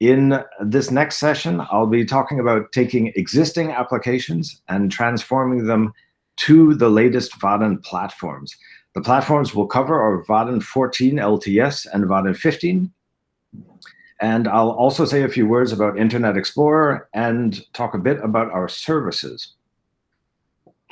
In this next session, I'll be talking about taking existing applications and transforming them to the latest Vaadin platforms. The platforms we'll cover our Vaadin 14 LTS and Vaadin 15. And I'll also say a few words about Internet Explorer and talk a bit about our services.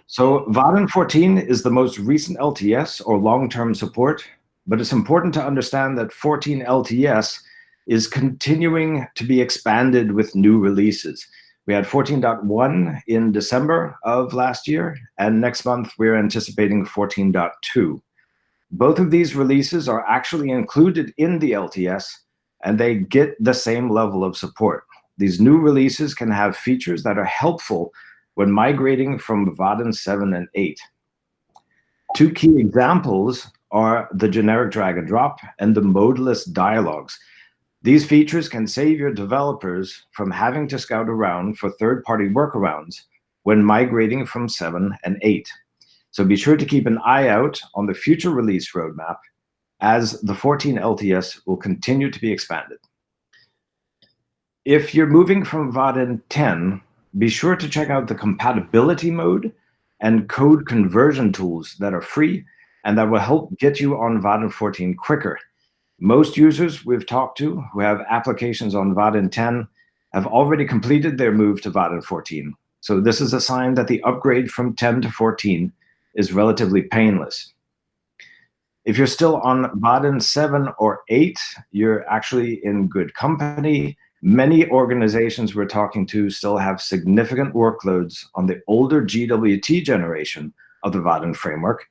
So Vaadin 14 is the most recent LTS or long-term support, but it's important to understand that 14 LTS is continuing to be expanded with new releases. We had 14.1 in December of last year, and next month we're anticipating 14.2. Both of these releases are actually included in the LTS, and they get the same level of support. These new releases can have features that are helpful when migrating from Vaadin 7 and 8. Two key examples are the generic drag and drop and the modeless dialogues. These features can save your developers from having to scout around for third-party workarounds when migrating from 7 and 8. So be sure to keep an eye out on the future release roadmap as the 14 LTS will continue to be expanded. If you're moving from Vaadin 10 be sure to check out the compatibility mode and code conversion tools that are free and that will help get you on Vaadin 14 quicker. Most users we've talked to who have applications on Vaadin 10 have already completed their move to Vaadin 14. So this is a sign that the upgrade from 10 to 14 is relatively painless. If you're still on Vaadin 7 or 8, you're actually in good company Many organizations we're talking to still have significant workloads on the older GWT generation of the Vaadin framework.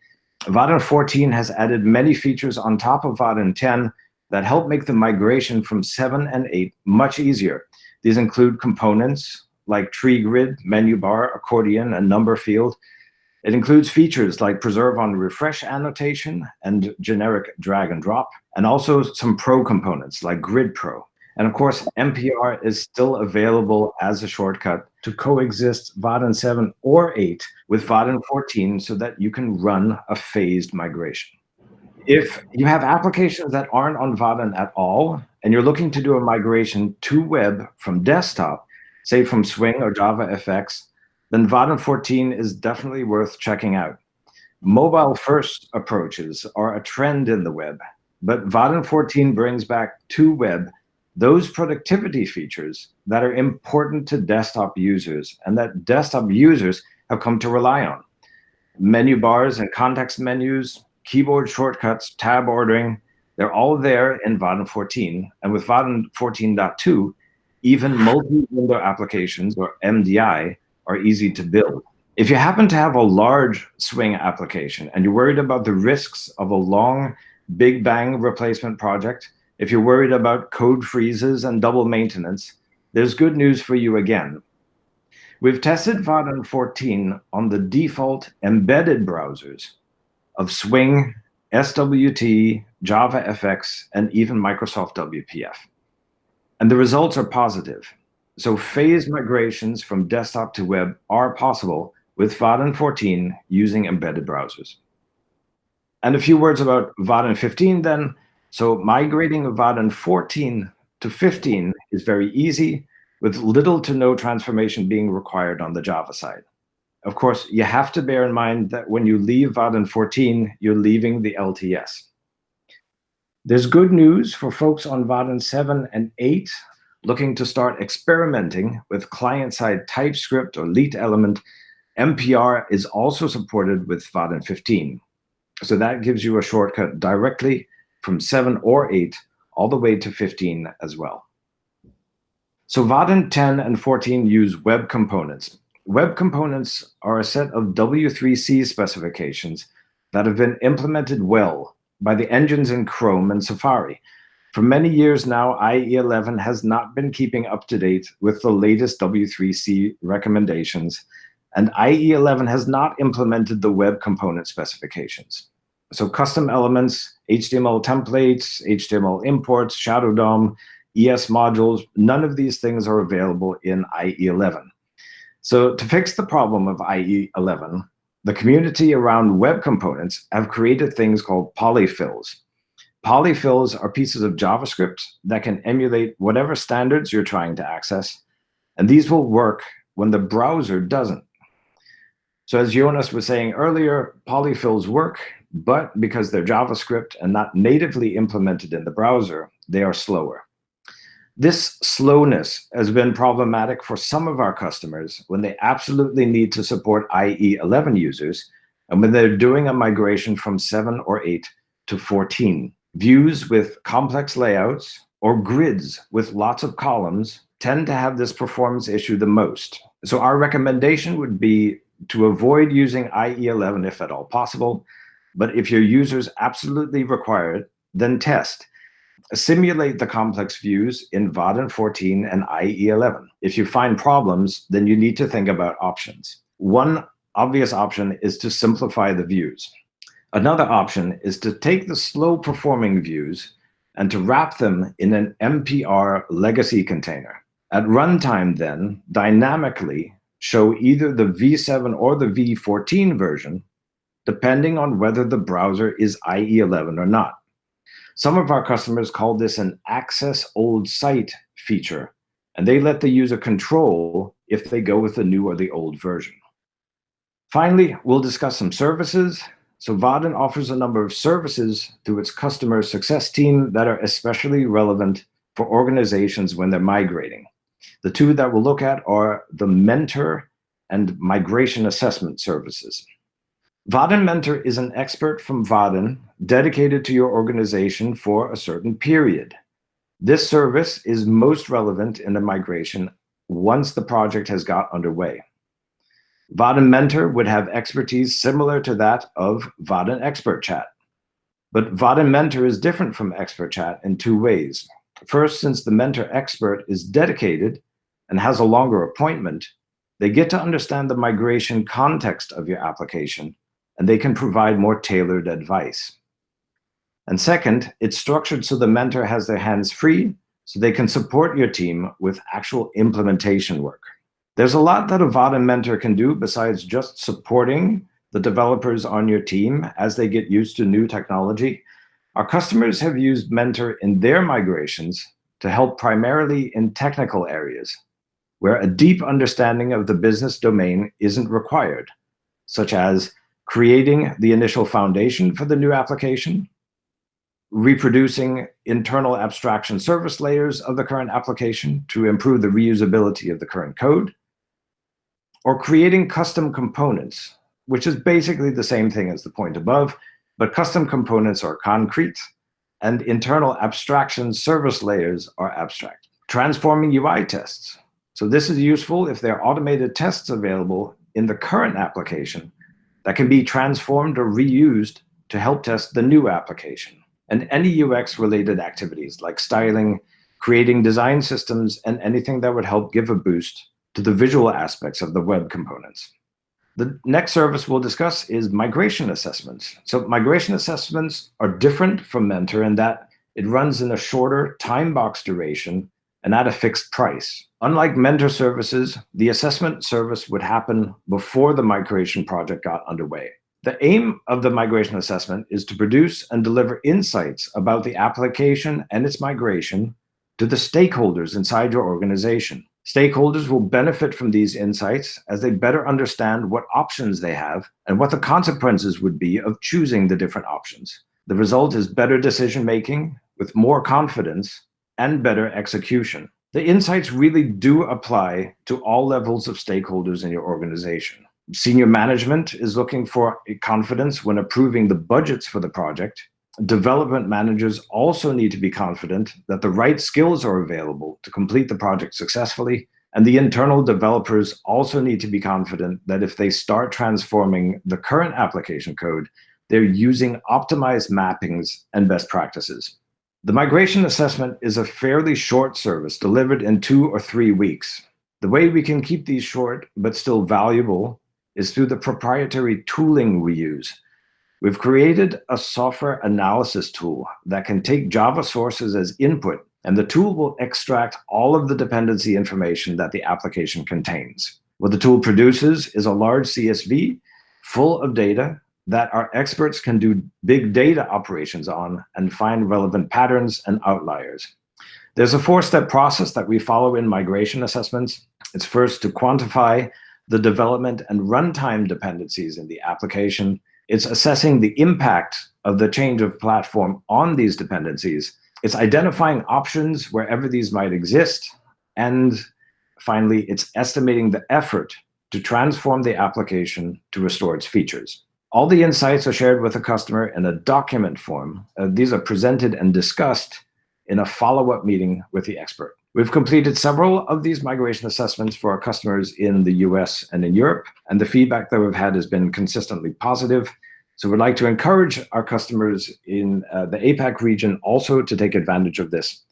Vaadin 14 has added many features on top of Vaadin 10 that help make the migration from 7 and 8 much easier. These include components like tree grid, menu bar, accordion, and number field. It includes features like preserve on refresh annotation and generic drag and drop, and also some pro components like Grid Pro. And of course, MPR is still available as a shortcut to coexist Vaadin 7 or 8 with Vaadin 14 so that you can run a phased migration. If you have applications that aren't on Vaadin at all, and you're looking to do a migration to web from desktop, say from Swing or JavaFX, then Vaadin 14 is definitely worth checking out. Mobile-first approaches are a trend in the web, but Vaadin 14 brings back to web those productivity features that are important to desktop users and that desktop users have come to rely on. Menu bars and context menus, keyboard shortcuts, tab ordering, they're all there in Vaadin 14. And with Vaadin 14.2, even multi-window applications, or MDI, are easy to build. If you happen to have a large swing application and you're worried about the risks of a long big bang replacement project, if you're worried about code freezes and double maintenance, there's good news for you again. We've tested Vaadin 14 on the default embedded browsers of Swing, SWT, JavaFX, and even Microsoft WPF. And the results are positive. So phased migrations from desktop to web are possible with Vaadin 14 using embedded browsers. And a few words about Vaadin 15 then. So migrating Vaadin 14 to 15 is very easy, with little to no transformation being required on the Java side. Of course, you have to bear in mind that when you leave Vaadin 14, you're leaving the LTS. There's good news for folks on Vaadin 7 and 8 looking to start experimenting with client-side TypeScript or LitElement. MPR is also supported with Vaadin 15. So that gives you a shortcut directly from 7 or 8 all the way to 15 as well. So Vaadin 10 and 14 use web components. Web components are a set of W3C specifications that have been implemented well by the engines in Chrome and Safari. For many years now, IE11 has not been keeping up to date with the latest W3C recommendations, and IE11 has not implemented the web component specifications. So custom elements HTML templates, HTML imports, Shadow DOM, ES modules, none of these things are available in IE11. So to fix the problem of IE11, the community around web components have created things called polyfills. Polyfills are pieces of JavaScript that can emulate whatever standards you're trying to access, and these will work when the browser doesn't. So as Jonas was saying earlier, polyfills work, but because they're JavaScript and not natively implemented in the browser, they are slower. This slowness has been problematic for some of our customers when they absolutely need to support IE 11 users and when they're doing a migration from 7 or 8 to 14. Views with complex layouts or grids with lots of columns tend to have this performance issue the most. So our recommendation would be to avoid using IE11 if at all possible, but if your users absolutely require it, then test. Simulate the complex views in Vaadin 14 and IE11. If you find problems, then you need to think about options. One obvious option is to simplify the views. Another option is to take the slow performing views and to wrap them in an MPR legacy container. At runtime then, dynamically show either the V7 or the V14 version, depending on whether the browser is IE11 or not. Some of our customers call this an access old site feature, and they let the user control if they go with the new or the old version. Finally, we'll discuss some services. So Vaadin offers a number of services through its customer success team that are especially relevant for organizations when they're migrating. The two that we'll look at are the mentor and migration assessment services. Vaadin Mentor is an expert from Vaadin dedicated to your organization for a certain period. This service is most relevant in the migration once the project has got underway. Vaadin Mentor would have expertise similar to that of Vaadin Expert Chat. But Vaadin Mentor is different from Expert Chat in two ways. First, since the mentor expert is dedicated and has a longer appointment, they get to understand the migration context of your application, and they can provide more tailored advice. And second, it's structured so the mentor has their hands free, so they can support your team with actual implementation work. There's a lot that a Vaadin mentor can do besides just supporting the developers on your team as they get used to new technology our customers have used Mentor in their migrations to help primarily in technical areas where a deep understanding of the business domain isn't required, such as creating the initial foundation for the new application, reproducing internal abstraction service layers of the current application to improve the reusability of the current code, or creating custom components, which is basically the same thing as the point above, but custom components are concrete, and internal abstraction service layers are abstract. Transforming UI tests. So this is useful if there are automated tests available in the current application that can be transformed or reused to help test the new application. And any UX-related activities like styling, creating design systems, and anything that would help give a boost to the visual aspects of the web components. The next service we'll discuss is migration assessments. So migration assessments are different from Mentor in that it runs in a shorter time box duration and at a fixed price. Unlike Mentor services, the assessment service would happen before the migration project got underway. The aim of the migration assessment is to produce and deliver insights about the application and its migration to the stakeholders inside your organization. Stakeholders will benefit from these insights as they better understand what options they have and what the consequences would be of choosing the different options. The result is better decision-making with more confidence and better execution. The insights really do apply to all levels of stakeholders in your organization. Senior management is looking for confidence when approving the budgets for the project development managers also need to be confident that the right skills are available to complete the project successfully. And the internal developers also need to be confident that if they start transforming the current application code, they're using optimized mappings and best practices. The migration assessment is a fairly short service delivered in two or three weeks. The way we can keep these short but still valuable is through the proprietary tooling we use We've created a software analysis tool that can take Java sources as input, and the tool will extract all of the dependency information that the application contains. What the tool produces is a large CSV full of data that our experts can do big data operations on and find relevant patterns and outliers. There's a four-step process that we follow in migration assessments. It's first to quantify the development and runtime dependencies in the application. It's assessing the impact of the change of platform on these dependencies. It's identifying options wherever these might exist. And finally, it's estimating the effort to transform the application to restore its features. All the insights are shared with the customer in a document form. Uh, these are presented and discussed in a follow-up meeting with the expert. We've completed several of these migration assessments for our customers in the US and in Europe, and the feedback that we've had has been consistently positive. So we'd like to encourage our customers in uh, the APAC region also to take advantage of this.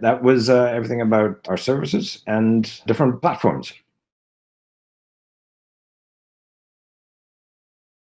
That was uh, everything about our services and different platforms.